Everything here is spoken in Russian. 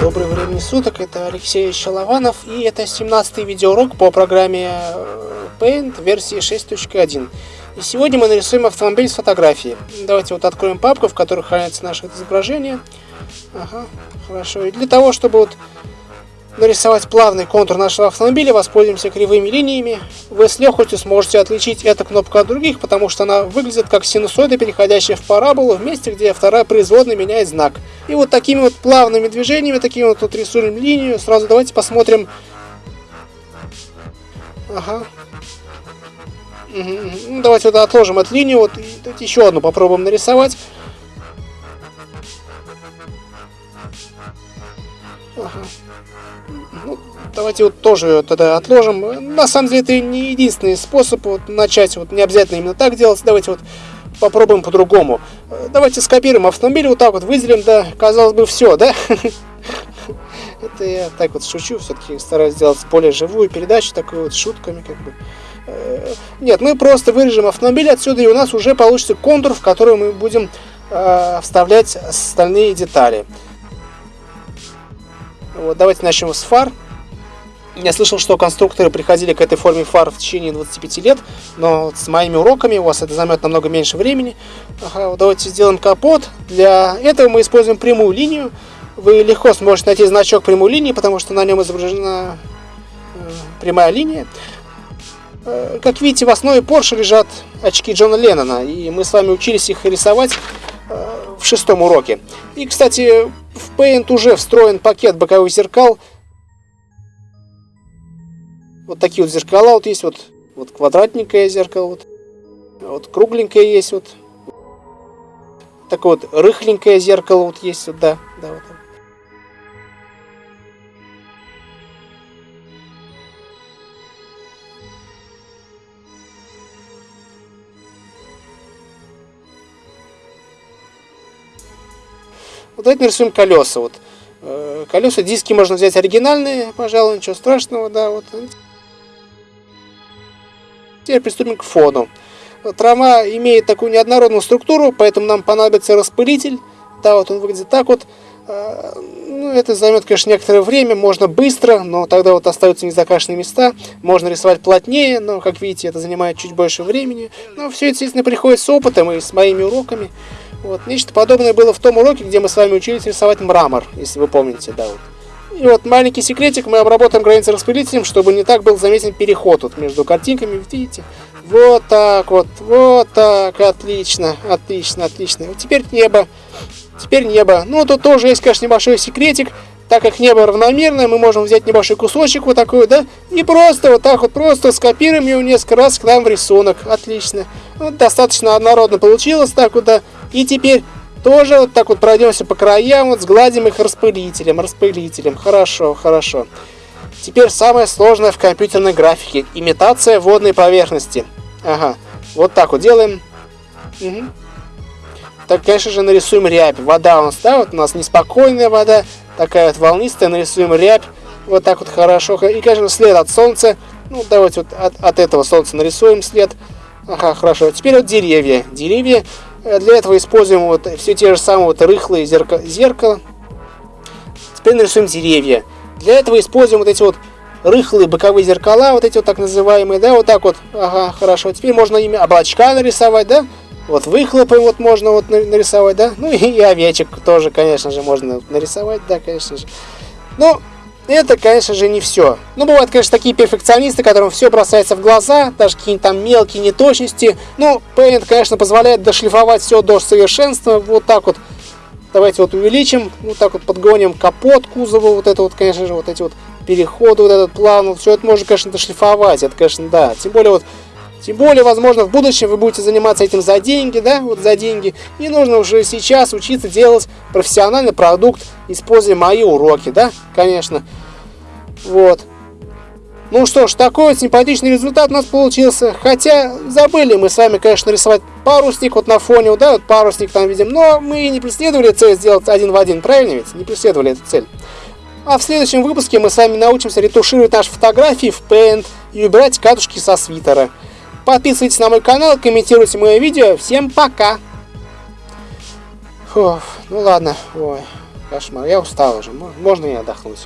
Добрый времени суток, это Алексей Шалованов и это 17-й видеоурок по программе э, Paint версии 6.1. И сегодня мы нарисуем автомобиль с фотографией. Давайте вот откроем папку, в которой хранится наше изображение. Ага, хорошо. И для того, чтобы вот нарисовать плавный контур нашего автомобиля, воспользуемся кривыми линиями. Вы с легкостью сможете отличить эту кнопку от других, потому что она выглядит как синусоида, переходящая в параболу, в месте, где вторая производная меняет знак. И вот такими вот плавными движениями, такими вот тут рисуем линию. Сразу давайте посмотрим. Ага. Угу, Ну, давайте вот отложим эту линию, вот и еще одну попробуем нарисовать. Ага. Ну, давайте вот тоже тогда отложим. На самом деле это не единственный способ вот начать. Вот не обязательно именно так делать. Давайте вот попробуем по-другому. Давайте скопируем автомобиль вот так вот, выделим, да, казалось бы, все, да? Это я так вот шучу, все-таки стараюсь сделать более живую передачу, такой вот шутками как бы. Э, нет, мы просто вырежем автомобиль отсюда, и у нас уже получится контур, в который мы будем э, вставлять остальные детали. Вот, давайте начнем с фар. Я слышал, что конструкторы приходили к этой форме фар в течение 25 лет, но с моими уроками у вас это займет намного меньше времени. Давайте сделаем капот. Для этого мы используем прямую линию. Вы легко сможете найти значок прямой линии, потому что на нем изображена э, прямая линия. Э, как видите, в основе Porsche лежат очки Джона Леннона, и мы с вами учились их рисовать в шестом уроке. И, кстати, в Paint уже встроен пакет боковых зеркал. Вот такие вот зеркала вот есть, вот, вот квадратненькое зеркало, вот, вот кругленькое есть, вот, такое вот рыхленькое зеркало вот есть, вот, да, да, вот. Вот давайте нарисуем колеса. Вот. Э, колеса, диски можно взять оригинальные, пожалуй, ничего страшного, да, вот. Теперь приступим к фону. Трава имеет такую неоднородную структуру, поэтому нам понадобится распылитель. Да, вот он выглядит так вот. Э, ну, это займет, конечно, некоторое время, можно быстро, но тогда вот остаются незакрашенные места. Можно рисовать плотнее, но, как видите, это занимает чуть больше времени. Но все естественно, приходит с опытом и с моими уроками. Вот, нечто подобное было в том уроке, где мы с вами учились рисовать мрамор, если вы помните, да, вот. И вот маленький секретик, мы обработаем границы распылителем, чтобы не так был заметен переход вот между картинками, видите? Вот так вот, вот так, отлично, отлично, отлично. Вот теперь небо, теперь небо. Ну, тут тоже есть, конечно, небольшой секретик, так как небо равномерное, мы можем взять небольшой кусочек вот такой, да, и просто вот так вот, просто скопируем его несколько раз к нам в рисунок. Отлично. Вот достаточно однородно получилось так вот, да. И теперь тоже вот так вот пройдемся по краям, вот сгладим их распылителем, распылителем. Хорошо, хорошо. Теперь самое сложное в компьютерной графике. Имитация водной поверхности. Ага, вот так вот делаем. Угу. Так, конечно же, нарисуем рябь. Вода у нас, да, вот у нас неспокойная вода, такая вот волнистая, нарисуем рябь. Вот так вот хорошо. И, конечно, след от солнца. Ну, давайте вот от, от этого солнца нарисуем след. Ага, хорошо. Теперь вот деревья. Деревья для этого используем вот все те же самые вот рыхлые зеркала. зеркало. Теперь нарисуем деревья. Для этого используем вот эти вот рыхлые боковые зеркала, вот эти вот так называемые, да, вот так вот. Ага, хорошо. Теперь можно ими облачка нарисовать, да. Вот выхлопы вот можно вот нарисовать, да. Ну и овечек тоже, конечно же, можно нарисовать, да, конечно же. Ну, это, конечно же, не все. Ну, бывают, конечно, такие перфекционисты, которым все бросается в глаза, даже какие-нибудь там мелкие неточности. Ну, Paint, конечно, позволяет дошлифовать все до совершенства. Вот так вот. Давайте вот увеличим, вот так вот подгоним капот кузова, вот это вот, конечно же, вот эти вот переходы, вот этот план, вот все это можно, конечно, дошлифовать, это, конечно, да. Тем более вот тем более, возможно, в будущем вы будете заниматься этим за деньги, да, вот за деньги. И нужно уже сейчас учиться делать профессиональный продукт, используя мои уроки, да, конечно. Вот. Ну что ж, такой вот симпатичный результат у нас получился. Хотя забыли мы с вами, конечно, рисовать парусник вот на фоне, да, вот парусник там видим. Но мы не преследовали цель сделать один в один, правильно ведь? Не преследовали эту цель. А в следующем выпуске мы с вами научимся ретушировать наши фотографии в Paint и убирать катушки со свитера. Подписывайтесь на мой канал, комментируйте мое видео. Всем пока! Фу, ну ладно, ой, кошмар. Я устал уже. Можно и отдохнуть.